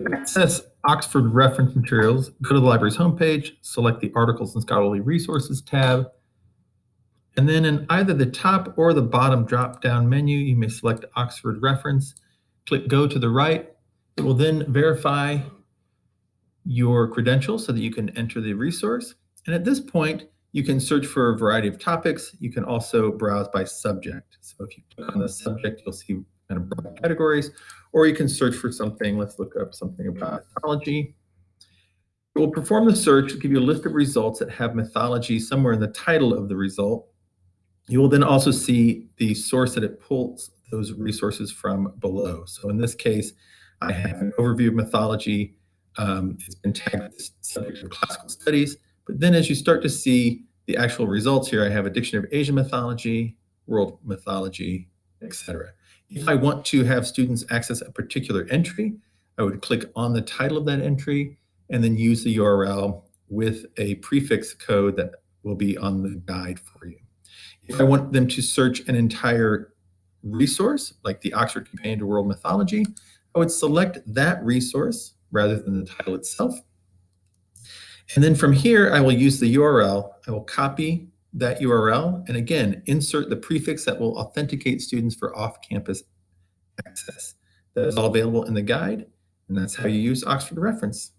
To access Oxford reference materials, go to the library's homepage, select the Articles and Scholarly Resources tab, and then in either the top or the bottom drop-down menu, you may select Oxford reference, click Go to the right. It will then verify your credentials so that you can enter the resource. And at this point, you can search for a variety of topics. You can also browse by subject. So if you click on the subject, you'll see kind of broad categories, or you can search for something. Let's look up something about mythology. It will perform the search, give you a list of results that have mythology somewhere in the title of the result. You will then also see the source that it pulls those resources from below. So in this case, I have an overview of mythology. Um, it's been tagged as subject of classical studies. But then as you start to see the actual results here, I have a dictionary of Asian mythology, world mythology, etc. If I want to have students access a particular entry, I would click on the title of that entry and then use the URL with a prefix code that will be on the guide for you. If I want them to search an entire resource, like the Oxford Companion to World Mythology, I would select that resource rather than the title itself. And then from here, I will use the URL. I will copy that URL and again, insert the prefix that will authenticate students for off-campus access. That is all available in the guide, and that's how you use Oxford Reference.